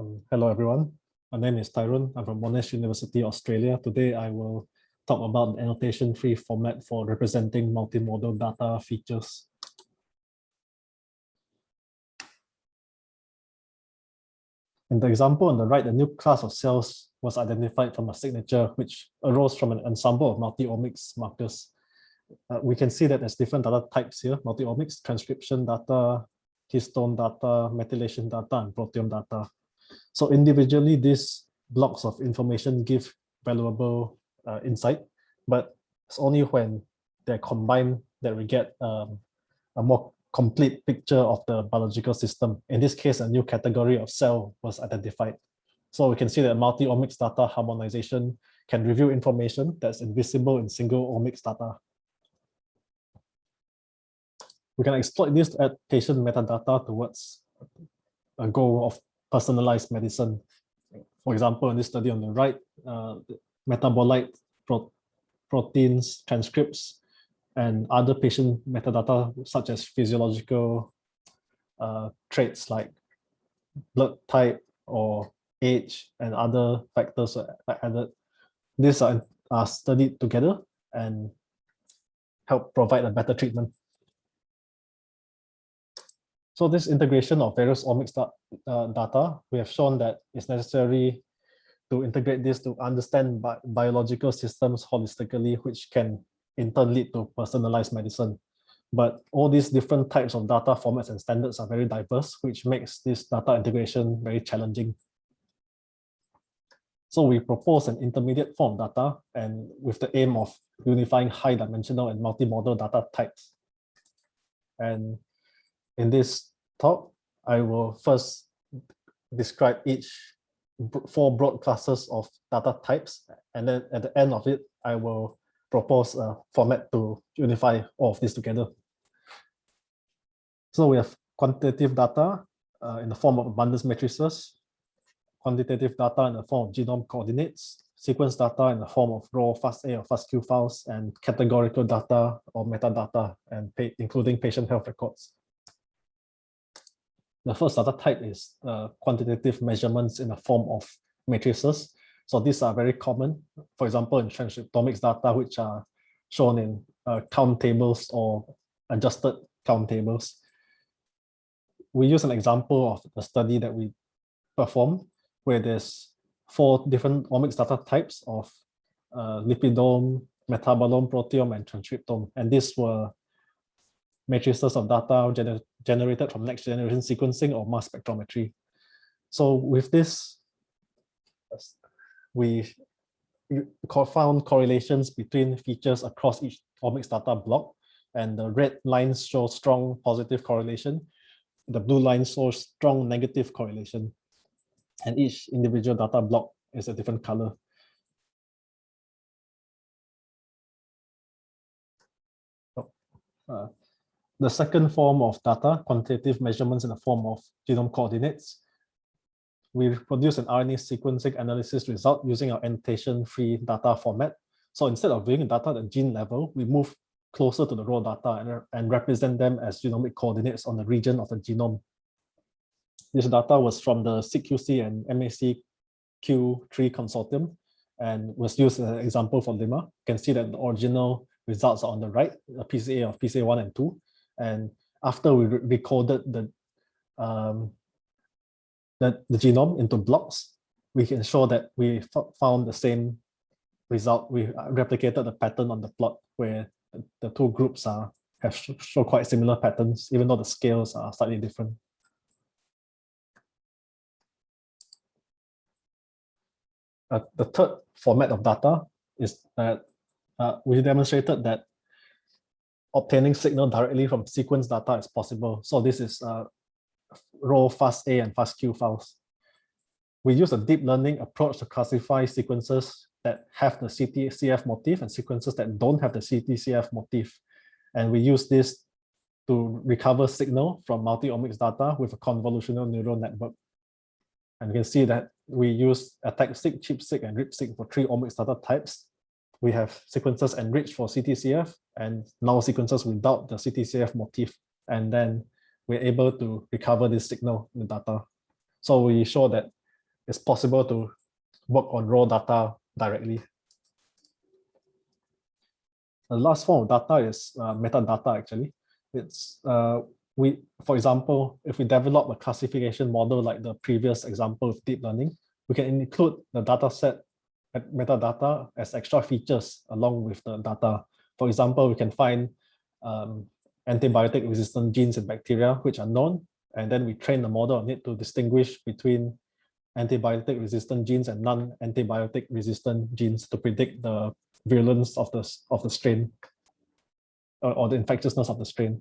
Um, hello, everyone. My name is Tyrone. I'm from Monash University, Australia. Today, I will talk about the annotation-free format for representing multimodal data features. In the example on the right, a new class of cells was identified from a signature which arose from an ensemble of multi-omics markers. Uh, we can see that there's different data types here, multi-omics, transcription data, histone data, methylation data, and proteome data. So individually, these blocks of information give valuable uh, insight, but it's only when they're combined that we get um, a more complete picture of the biological system. In this case, a new category of cell was identified. So we can see that multi-omics data harmonization can reveal information that's invisible in single omics data. We can exploit this add patient metadata towards a goal of personalized medicine. For example, in this study on the right, uh, metabolite pro proteins, transcripts, and other patient metadata such as physiological uh, traits like blood type or age and other factors are added. These are, are studied together and help provide a better treatment. So this integration of various omics uh, data, we have shown that it's necessary to integrate this to understand bi biological systems holistically, which can in turn lead to personalized medicine. But all these different types of data formats and standards are very diverse, which makes this data integration very challenging. So we propose an intermediate form of data and with the aim of unifying high dimensional and multimodal data types. And in this talk, I will first describe each four broad classes of data types. And then at the end of it, I will propose a format to unify all of this together. So we have quantitative data uh, in the form of abundance matrices, quantitative data in the form of genome coordinates, sequence data in the form of raw FASTA or FASTQ files, and categorical data or metadata, and including patient health records. The first data type is uh, quantitative measurements in the form of matrices. So these are very common, for example, in transcriptomics data, which are shown in uh, count tables or adjusted count tables. We use an example of a study that we performed where there's four different omics data types of uh, lipidome, metabolome, proteome, and transcriptome. And these were matrices of data gener generated from next generation sequencing or mass spectrometry. So with this, we found correlations between features across each omics data block, and the red lines show strong positive correlation. The blue lines show strong negative correlation, and each individual data block is a different color. Oh, uh, the second form of data, quantitative measurements in the form of genome coordinates, we produce an RNA sequencing analysis result using our annotation-free data format. So instead of doing data at the gene level, we move closer to the raw data and, and represent them as genomic coordinates on the region of the genome. This data was from the SEQC and MAQC-III consortium and was used as an example for limma. You can see that the original results are on the right, a PCA of PCA1 and 2, and after we recorded the, um, the, the genome into blocks, we can show that we found the same result. We uh, replicated the pattern on the plot where the two groups are have show quite similar patterns, even though the scales are slightly different. Uh, the third format of data is that uh, we demonstrated that obtaining signal directly from sequence data is possible. So this is uh, raw FASTA and FASTQ files. We use a deep learning approach to classify sequences that have the CTCF motif and sequences that don't have the CTCF motif. And we use this to recover signal from multi-omics data with a convolutional neural network. And you can see that we use ATAC-seq, ChIP-seq, and RIP-seq for three omics data types we have sequences enriched for CTCF and null sequences without the CTCF motif. And then we're able to recover this signal in the data. So we show that it's possible to work on raw data directly. The last form of data is uh, metadata actually. It's uh, we, for example, if we develop a classification model like the previous example of deep learning, we can include the data set metadata as extra features along with the data. For example, we can find um, antibiotic resistant genes in bacteria, which are known, and then we train the model on it to distinguish between antibiotic resistant genes and non-antibiotic resistant genes to predict the virulence of the, of the strain or, or the infectiousness of the strain.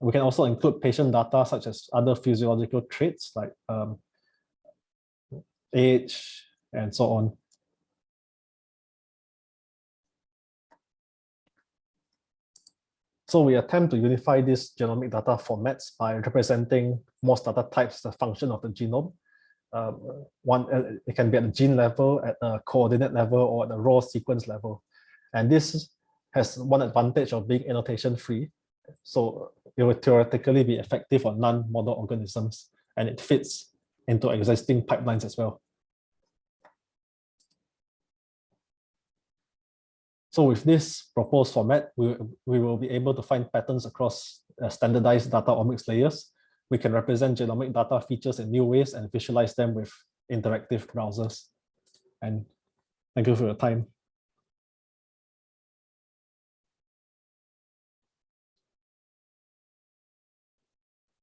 We can also include patient data such as other physiological traits like um, age and so on. So we attempt to unify these genomic data formats by representing most data types as a function of the genome. Um, one, uh, it can be at the gene level, at the coordinate level, or at the raw sequence level. And this has one advantage of being annotation free. So it will theoretically be effective on non-model organisms, and it fits into existing pipelines as well. So with this proposed format, we, we will be able to find patterns across uh, standardized data omics layers. We can represent genomic data features in new ways and visualize them with interactive browsers. And thank you for your time.